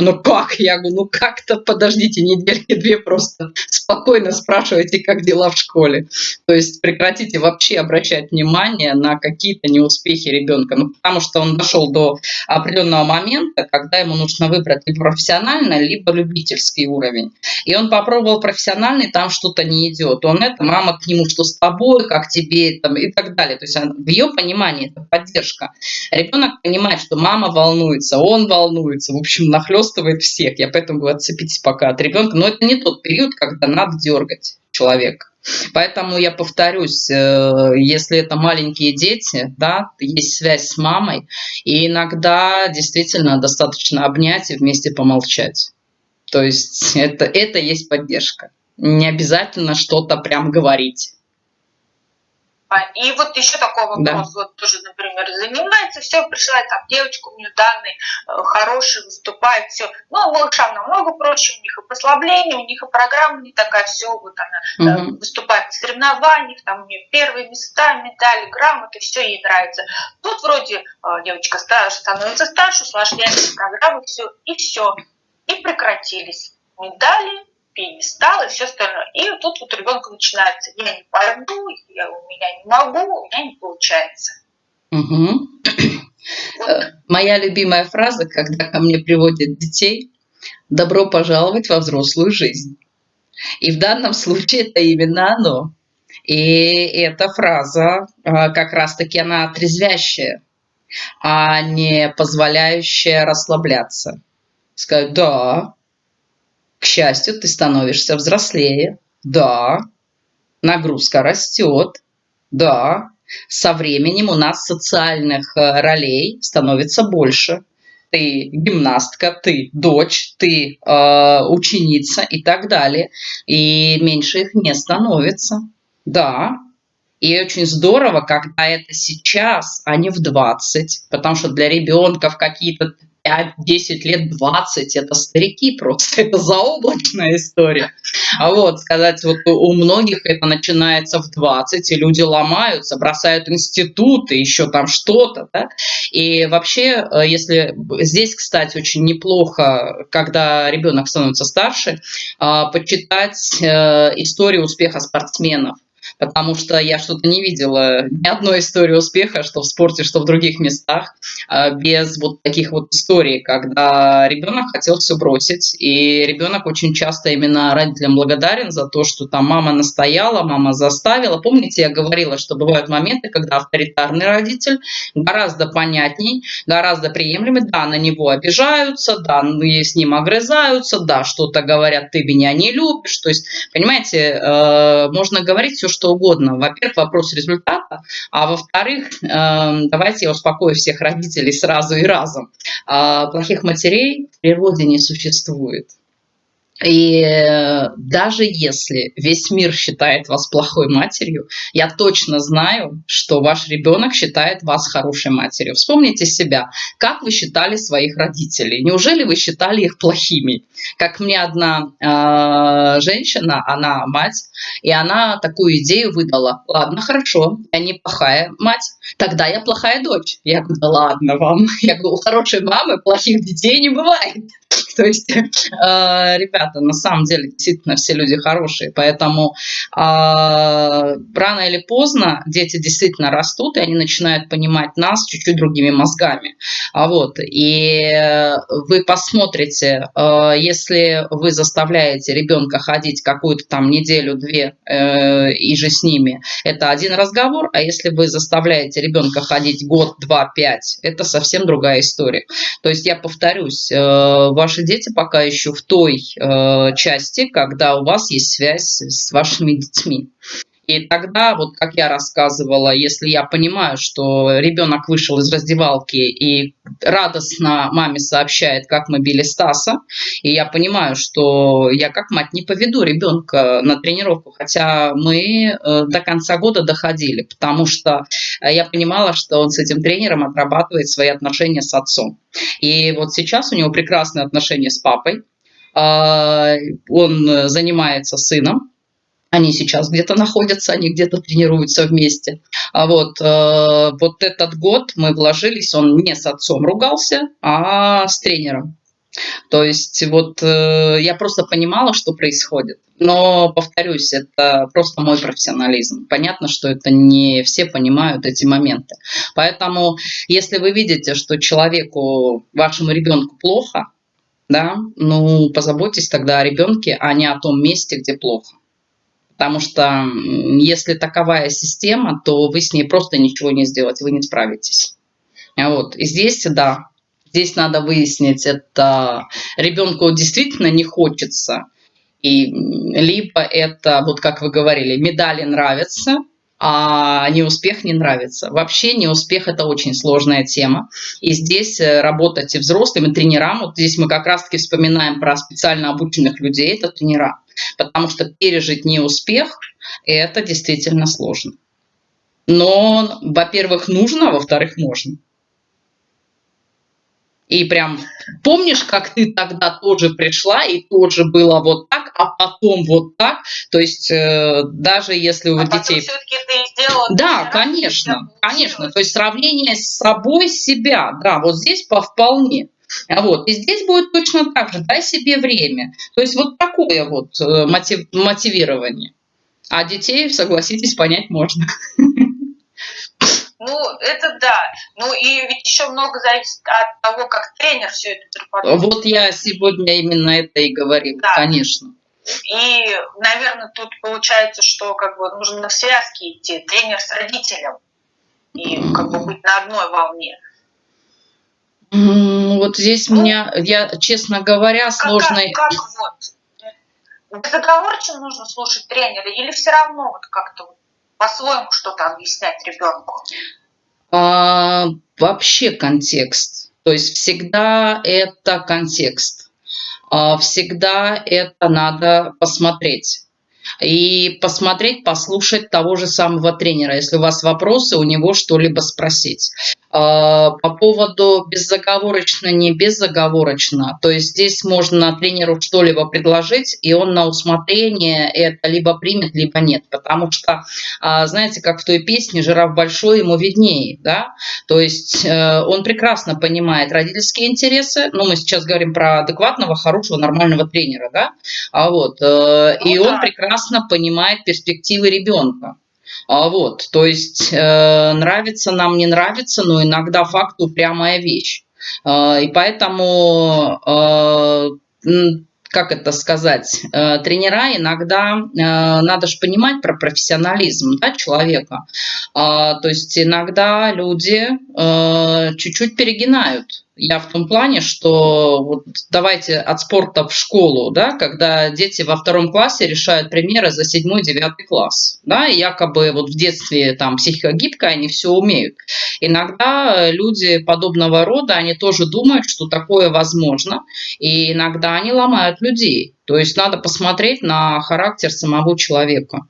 Ну как? Я говорю, ну как-то подождите недельки-две просто спокойно спрашивайте, как дела в школе. То есть прекратите вообще обращать внимание на какие-то неуспехи ребенка. Ну, потому что он дошел до определенного момента, когда ему нужно выбрать либо профессиональный, либо любительский уровень. И он попробовал профессиональный, там что-то не идет. Он это, мама к нему, что с тобой, как тебе, там, и так далее. То есть в ее понимании это поддержка. Ребенок понимает, что мама волнуется, он волнуется. В общем, нахлеб захлестывает всех. Я поэтому говорю, отцепитесь пока от ребенка. Но это не тот период, когда надо дергать человека. Поэтому я повторюсь, э, если это маленькие дети, да, есть связь с мамой, и иногда действительно достаточно обнять и вместе помолчать. То есть это, это есть поддержка. Не обязательно что-то прям говорить. А, и вот еще такой вопрос, да. вот тоже, например, занимается, все, пришла там девочка, у нее данные э, хорошие, выступает, все. Ну, малышам намного проще, у них и послабление, у них и программа не такая, все, вот она угу. выступает в соревнованиях, там у нее первые места, медали, грамоты, все ей нравится. Тут вроде э, девочка старше, становится старше, усложняется программа, все, и все. И прекратились медали, пьедестал и все остальное. И тут вот ребенку начинается, я не пойду, я, у меня не могу, у меня не получается. Угу. Вот. Моя любимая фраза, когда ко мне приводят детей, добро пожаловать во взрослую жизнь. И в данном случае это именно оно. И эта фраза а, как раз-таки она отрезвящая, а не позволяющая расслабляться. Сказать, да, к счастью, ты становишься взрослее. Да. Нагрузка растет. Да. Со временем у нас социальных э, ролей становится больше. Ты гимнастка, ты дочь, ты э, ученица и так далее. И меньше их не становится. Да, и очень здорово, когда это сейчас, а не в 20, потому что для ребенка в какие-то 5, 10 лет, 20, это старики просто, это заоблачная история. А вот сказать, вот у многих это начинается в 20, и люди ломаются, бросают институты, еще там что-то, да? И вообще, э, если здесь, кстати, очень неплохо, когда ребенок становится старше, а, почитать э, историю успеха спортсменов потому что я что-то не видела ни одной истории успеха, что в спорте, что в других местах, а, без вот таких вот историй, когда ребенок хотел все бросить, и ребенок очень часто именно родителям благодарен за то, что там мама настояла, мама заставила. Помните, я говорила, что бывают моменты, когда авторитарный родитель гораздо понятней, гораздо приемлемый, да, на него обижаются, да, ну, с ним огрызаются, да, что-то говорят, ты меня не любишь, то есть, понимаете, э, можно говорить все, что угодно. Во-первых, вопрос результата, а во-вторых, эм, давайте я успокою всех родителей сразу и разом. А, плохих матерей в природе не существует. И даже если весь мир считает вас плохой матерью, я точно знаю, что ваш ребенок считает вас хорошей матерью. Вспомните себя, как вы считали своих родителей. Неужели вы считали их плохими? Как мне одна э, женщина, она мать, и она такую идею выдала. Ладно, хорошо, я не плохая мать, тогда я плохая дочь. Я говорю, да ладно вам. Я говорю, у хорошей мамы плохих детей не бывает. То есть, э, ребята, на самом деле, действительно, все люди хорошие, поэтому э, рано или поздно дети действительно растут, и они начинают понимать нас чуть-чуть другими мозгами. А вот, и вы посмотрите, э, если вы заставляете ребенка ходить какую-то там неделю-две э, и же с ними, это один разговор, а если вы заставляете ребенка ходить год, два, пять, это совсем другая история. То есть я повторюсь, э, ваши дети пока еще в той э, части, когда у вас есть связь с вашими детьми. И тогда, вот как я рассказывала, если я понимаю, что ребенок вышел из раздевалки и радостно маме сообщает, как мы били Стаса, и я понимаю, что я как мать не поведу ребенка на тренировку, хотя мы э, до конца года доходили, потому что я понимала, что он с этим тренером отрабатывает свои отношения с отцом. И вот сейчас у него прекрасные отношения с папой, а, он занимается сыном, они сейчас где-то находятся, они где-то тренируются вместе. А вот, э, вот этот год мы вложились, он не с отцом ругался, а с тренером. То есть вот э, я просто понимала, что происходит. Но, повторюсь, это просто мой профессионализм. Понятно, что это не все понимают эти моменты. Поэтому, если вы видите, что человеку, вашему ребенку плохо, да, ну, позаботьтесь тогда о ребенке, а не о том месте, где плохо. Потому что если таковая система, то вы с ней просто ничего не сделаете, вы не справитесь. Вот. И здесь, да, здесь надо выяснить, это ребенку действительно не хочется, и либо это, вот как вы говорили, медали нравятся, а неуспех не нравится. Вообще неуспех – это очень сложная тема. И здесь э, работать и взрослым, и тренерам, вот здесь мы как раз-таки вспоминаем про специально обученных людей, это тренера. Потому что пережить неуспех – это действительно сложно. Но, во-первых, нужно, а во-вторых, можно. И прям помнишь, как ты тогда тоже пришла, и тоже было вот так, а потом вот так. То есть э, даже если у а детей... ты сделала да, конечно, конечно. То есть сравнение с собой себя, да, вот здесь по вполне. А вот. И здесь будет точно так же, дай себе время. То есть вот такое вот э, мотив, мотивирование. А детей, согласитесь, понять можно. Ну, это да. Ну, и ведь еще много зависит от того, как тренер все это преподает. Вот я сегодня именно это и говорил, да. конечно. И, наверное, тут получается, что как бы нужно в связке идти, тренер с родителем, и как бы быть на одной волне. Вот здесь ну, меня, я, честно говоря, сложно... Как, как вот? Безоговорочно нужно слушать тренера или все равно вот как-то по-своему что-то объяснять ребенку? А, вообще контекст. То есть всегда это контекст. А, всегда это надо посмотреть и посмотреть, послушать того же самого тренера. Если у вас вопросы, у него что-либо спросить. А, по поводу безоговорочно, не безоговорочно, то есть здесь можно тренеру что-либо предложить, и он на усмотрение это либо примет, либо нет. Потому что, а, знаете, как в той песне «Жираф большой, ему виднее», да? То есть э, он прекрасно понимает родительские интересы, ну, мы сейчас говорим про адекватного, хорошего, нормального тренера, да? А вот, э, и ну он прекрасно понимает перспективы ребенка. А вот, то есть э, нравится нам, не нравится, но иногда факт упрямая вещь. Э, и поэтому э, как это сказать, э, тренера иногда, э, надо же понимать про профессионализм да, человека. А, то есть иногда люди э, чуть-чуть перегинают. Я в том плане, что вот давайте от спорта в школу, да, когда дети во втором классе решают примеры за седьмой, девятый класс, да, и якобы вот в детстве там психика гибкая, они все умеют. Иногда люди подобного рода, они тоже думают, что такое возможно, и иногда они ломают людей. То есть надо посмотреть на характер самого человека.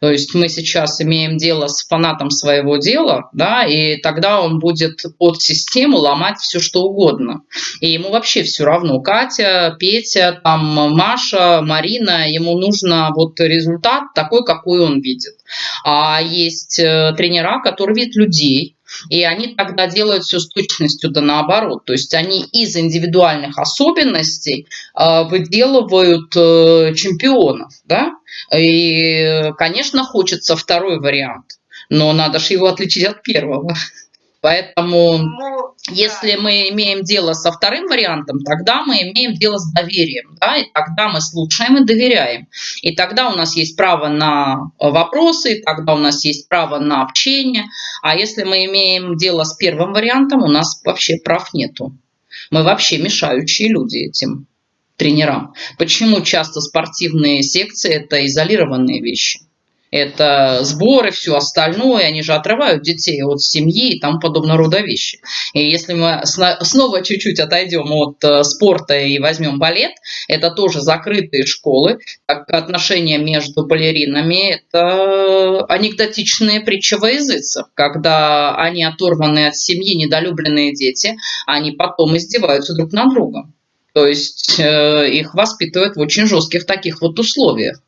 То есть мы сейчас имеем дело с фанатом своего дела, да, и тогда он будет под систему ломать все, что угодно. И ему вообще все равно. Катя, Петя, там, Маша, Марина, ему нужно вот результат такой, какой он видит. А есть э, тренера, которые видят людей, и они тогда делают все с точностью да наоборот. То есть они из индивидуальных особенностей э, выделывают э, чемпионов. Да? И, конечно, хочется второй вариант, но надо же его отличить от первого. Поэтому, ну, если да. мы имеем дело со вторым вариантом, тогда мы имеем дело с доверием, да, и тогда мы слушаем и доверяем. И тогда у нас есть право на вопросы, и тогда у нас есть право на общение. А если мы имеем дело с первым вариантом, у нас вообще прав нету. Мы вообще мешающие люди этим тренерам. Почему часто спортивные секции – это изолированные вещи? Это сборы, все остальное, они же отрывают детей от семьи и тому подобного рода вещи. И если мы снова чуть-чуть отойдем от э, спорта и возьмем балет, это тоже закрытые школы, как отношения между балеринами, это анекдотичные притчи во языцах, когда они оторваны от семьи, недолюбленные дети, они потом издеваются друг над другом. То есть э, их воспитывают в очень жестких таких вот условиях.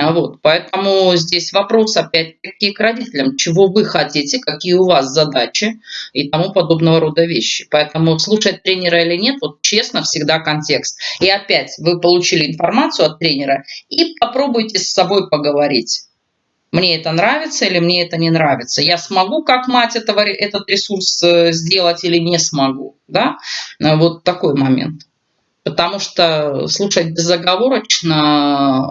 А вот, поэтому здесь вопрос опять-таки к родителям, чего вы хотите, какие у вас задачи и тому подобного рода вещи. Поэтому слушать тренера или нет, вот честно, всегда контекст. И опять вы получили информацию от тренера и попробуйте с собой поговорить. Мне это нравится или мне это не нравится. Я смогу как мать этого, этот ресурс э, сделать или не смогу. Да? Вот такой момент. Потому что слушать безоговорочно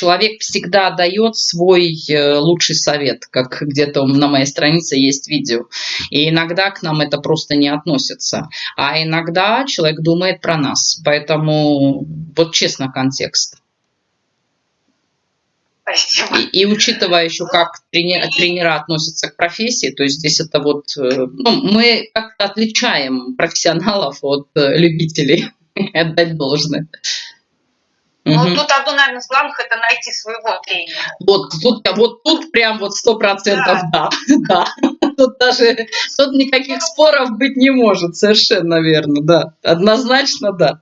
человек всегда дает свой э, лучший совет, как где-то на моей странице есть видео. И иногда к нам это просто не относится. А иногда человек думает про нас. Поэтому вот честно контекст. И, и учитывая еще, как тренер, тренера относятся к профессии, то есть здесь это вот, э, ну, мы как-то отличаем профессионалов от э, любителей, отдать должное. Ну, угу. тут одно, наверное, из главных – это найти своего тренера. Вот тут, вот тут прям вот сто процентов да. да. Тут даже тут никаких споров быть не может, совершенно верно, да. Однозначно, да.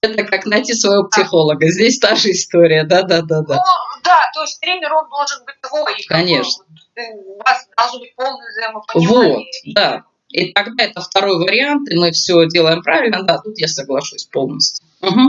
Это как найти своего психолога. Здесь та же история, да, да, да, да. Ну, да, то есть тренер, он должен быть твой. Конечно. У вас должно быть полное взаимопонимание. Вот, да. И тогда это второй вариант, и мы все делаем правильно, да, тут я соглашусь полностью. Угу.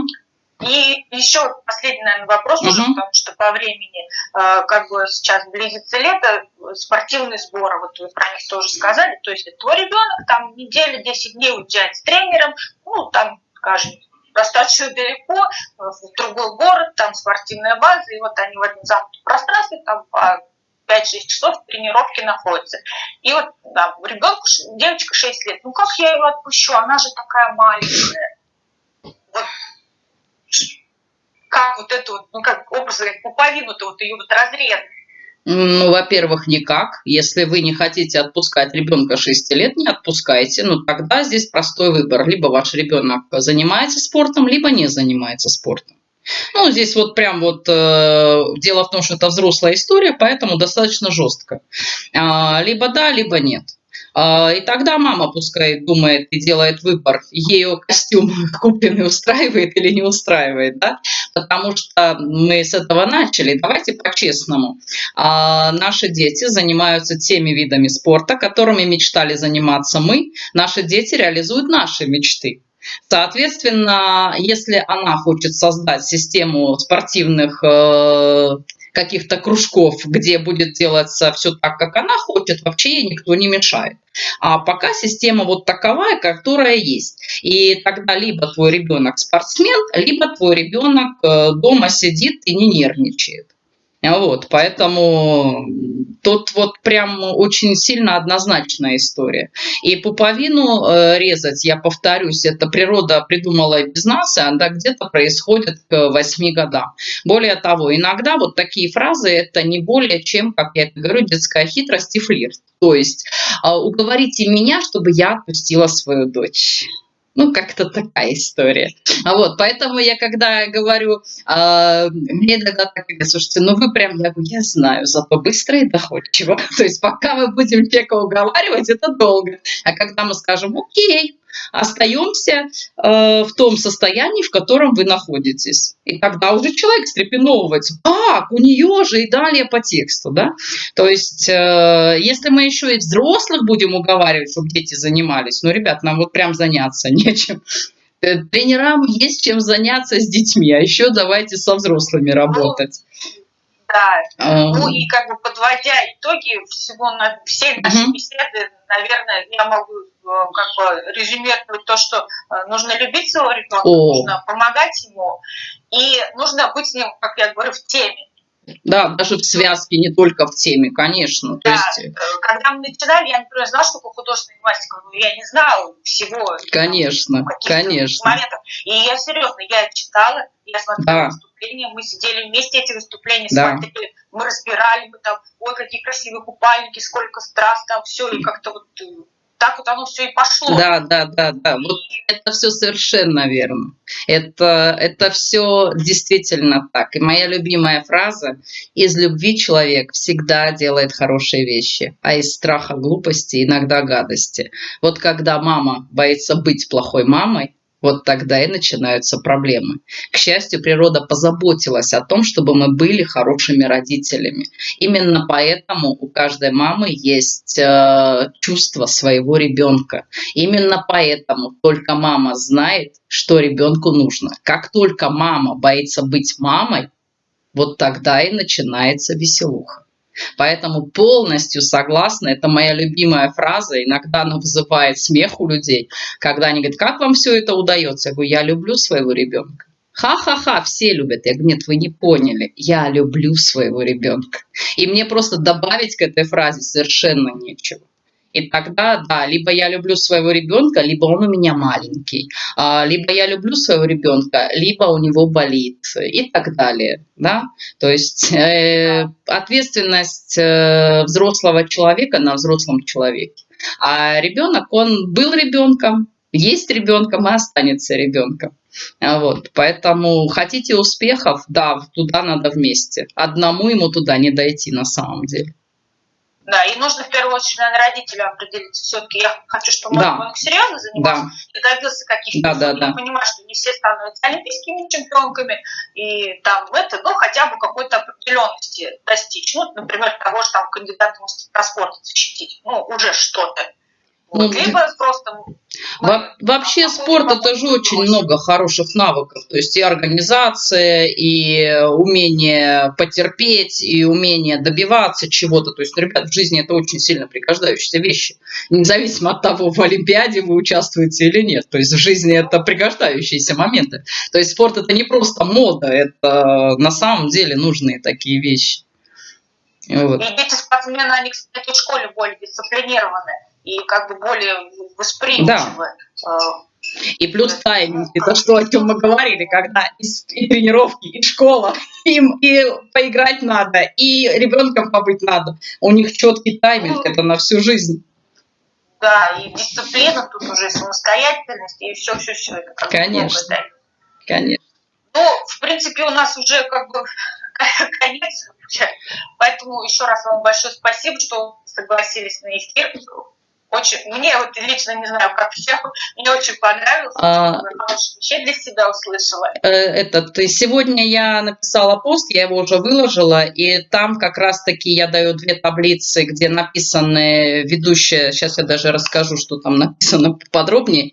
И еще последний, наверное, вопрос уже, угу. потому что по времени, э, как бы сейчас близится лето, спортивные сборы, вот вы про них тоже сказали, то есть твой ребенок там неделю, 10 дней уезжает с тренером, ну, там, скажем, достаточно далеко, в другой город, там спортивная база, и вот они в этом замкнутом пространстве там по 5-6 часов тренировки находятся. И вот да, ребенку, девочка 6 лет, ну как я его отпущу, она же такая маленькая. Вот как вот эту ну как образ, как пуповину-то вот ее вот разрезать? Ну, во-первых, никак. Если вы не хотите отпускать ребенка 6 лет, не отпускайте. Ну, тогда здесь простой выбор. Либо ваш ребенок занимается спортом, либо не занимается спортом. Ну, здесь вот прям вот э, дело в том, что это взрослая история, поэтому достаточно жестко. А, либо да, либо нет. А, и тогда мама пускай думает и делает выбор, ее костюм купленный устраивает или не устраивает, да? потому что мы с этого начали. Давайте по-честному. А, наши дети занимаются теми видами спорта, которыми мечтали заниматься мы. Наши дети реализуют наши мечты. Соответственно, если она хочет создать систему спортивных э, каких-то кружков, где будет делаться все так, как она хочет, вообще ей никто не мешает. А пока система вот таковая, которая есть. И тогда либо твой ребенок спортсмен, либо твой ребенок э, дома сидит и не нервничает. Вот, поэтому тут вот прям очень сильно однозначная история. И пуповину э, резать, я повторюсь, это природа придумала без нас, и она где-то происходит к 8 годам. Более того, иногда вот такие фразы это не более чем, как я говорю, детская хитрость и флирт. То есть э, уговорите меня, чтобы я отпустила свою дочь. Ну, как-то такая история. А вот, поэтому я когда говорю, э, мне иногда так говорят, слушайте, ну вы прям, я говорю, я знаю, зато быстро и доходчиво. То есть пока мы будем человека уговаривать, это долго. А когда мы скажем, окей, остаемся э, в том состоянии, в котором вы находитесь. И тогда уже человек встрепеновывается. Как? У нее же и далее по тексту. Да? То есть, э, если мы еще и взрослых будем уговаривать, чтобы дети занимались, ну, ребят, нам вот прям заняться нечем. Э, тренерам есть чем заняться с детьми, а еще давайте со взрослыми работать. Да. Ну и как бы подводя итоги всего на всей нашей uh-huh. беседы, наверное, я могу Э, как бы резюмировать то, что э, нужно любить своего ребенка, О. нужно помогать ему, и нужно быть с ним, как я говорю, в теме. Да, даже в связке, не только в теме, конечно. Да, То есть... Э, когда мы начинали, я, например, знала, что такое художественная гимнастика, но я не знала всего. Конечно, конечно. Моментов. И я серьезно, я читала, я смотрела да. выступления, мы сидели вместе эти выступления, да. смотрели, мы разбирали, мы там, ой, какие красивые купальники, сколько страст там, все, и как-то вот так вот оно все и пошло. Да, да, да, да. Вот это все совершенно верно. Это, это все действительно так. И моя любимая фраза «Из любви человек всегда делает хорошие вещи, а из страха глупости иногда гадости». Вот когда мама боится быть плохой мамой, вот тогда и начинаются проблемы. К счастью, природа позаботилась о том, чтобы мы были хорошими родителями. Именно поэтому у каждой мамы есть э, чувство своего ребенка. Именно поэтому только мама знает, что ребенку нужно. Как только мама боится быть мамой, вот тогда и начинается веселуха. Поэтому полностью согласна, это моя любимая фраза, иногда она вызывает смех у людей, когда они говорят, как вам все это удается? Я говорю, я люблю своего ребенка. Ха-ха-ха, все любят. Я говорю, нет, вы не поняли. Я люблю своего ребенка. И мне просто добавить к этой фразе совершенно нечего. И тогда, да, либо я люблю своего ребенка, либо он у меня маленький, а, либо я люблю своего ребенка, либо у него болит и так далее. Да? То есть э, ответственность э, взрослого человека на взрослом человеке. А ребенок, он был ребенком, есть ребенком и останется ребенком. Вот, поэтому хотите успехов, да, туда надо вместе. Одному ему туда не дойти на самом деле. Да, и нужно в первую очередь, наверное, родителю определиться. Все-таки я хочу, чтобы мой да. ребенок серьезно занимался да. и добился каких-то. Да, да, да. Я понимаю, что не все становятся олимпийскими чемпионками, и там это, ну, хотя бы какой-то определенности достичь. Ну, например, того же там кандидата в спорт защитить. Ну, уже что-то. Вот. Ну, Либо просто во вообще спорт это же очень много хороших навыков, то есть и организация, и умение потерпеть, и умение добиваться чего-то. То есть, ребят, в жизни это очень сильно пригождающиеся вещи, независимо от того, в Олимпиаде вы участвуете или нет. То есть в жизни это пригождающиеся моменты. То есть спорт это не просто мода, это на самом деле нужные такие вещи. Вот. И дети спортсмены, они, кстати, в школе более дисциплинированы и как бы более восприимчивы. Да. А, и плюс тайминг, это что, о чем мы говорили, когда и, и тренировки, и школа, им и поиграть надо, и ребенком побыть надо. У них четкий тайминг, это на всю жизнь. Да, и дисциплина, тут уже самостоятельность, и все-все-все. Конечно, конечно. Ну, в принципе, у нас уже как бы конец. Поэтому еще раз вам большое спасибо, что согласились на эфир очень, мне вот лично не знаю, как всем, мне очень понравилось, а, вообще для себя услышала. Э, этот, сегодня я написала пост, я его уже выложила, и там как раз-таки я даю две таблицы, где написаны ведущие, сейчас я даже расскажу, что там написано подробнее,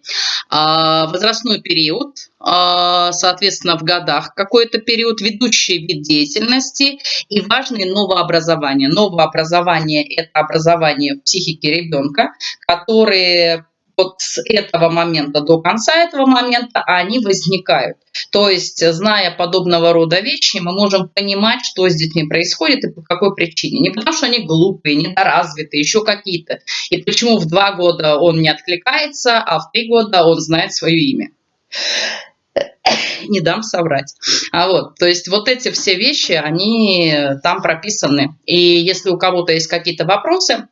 а, возрастной период, соответственно, в годах какой-то период, ведущий вид деятельности и важные новообразования. Новообразование – это образование в психике ребенка, которые вот с этого момента до конца этого момента они возникают. То есть, зная подобного рода вещи, мы можем понимать, что с детьми происходит и по какой причине. Не потому, что они глупые, недоразвитые, еще какие-то. И почему в два года он не откликается, а в три года он знает свое имя не дам соврать. А вот, то есть вот эти все вещи, они там прописаны. И если у кого-то есть какие-то вопросы,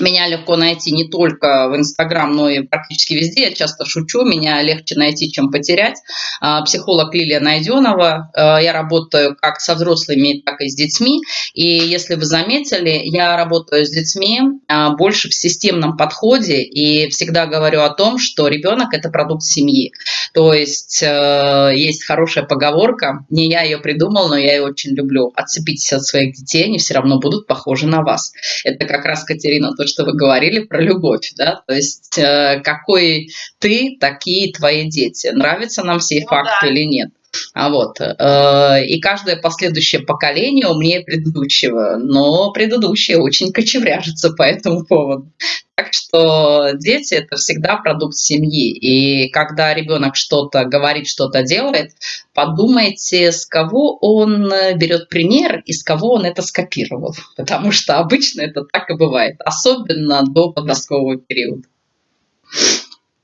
меня легко найти не только в Инстаграм, но и практически везде. Я часто шучу, меня легче найти, чем потерять. А, психолог Лилия Найденова. А, я работаю как со взрослыми, так и с детьми. И если вы заметили, я работаю с детьми а, больше в системном подходе и всегда говорю о том, что ребенок – это продукт семьи. То есть есть хорошая поговорка, не я ее придумал, но я ее очень люблю. Отцепитесь от своих детей, они все равно будут похожи на вас. Это как раз, Катерина, то, что вы говорили про любовь, да, то есть э, какой ты, такие твои дети. Нравятся нам все ну, факты да. или нет. А вот, э, и каждое последующее поколение умнее предыдущего, но предыдущее очень кочевряжется по этому поводу. Так что дети – это всегда продукт семьи. И когда ребенок что-то говорит, что-то делает, подумайте, с кого он берет пример и с кого он это скопировал. Потому что обычно это так и бывает, особенно до подросткового периода.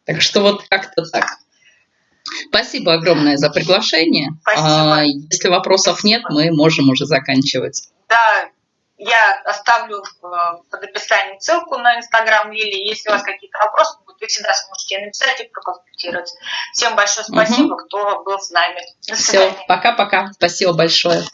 Так что вот как-то так. Спасибо огромное за приглашение. Спасибо. А, если вопросов нет, мы можем уже заканчивать. Да, я оставлю э, под описанием ссылку на инстаграм Лили. Если у вас какие-то вопросы будут, вы всегда сможете написать и проконсультировать. Всем большое спасибо, угу. кто был с нами. Все, пока-пока. Спасибо большое.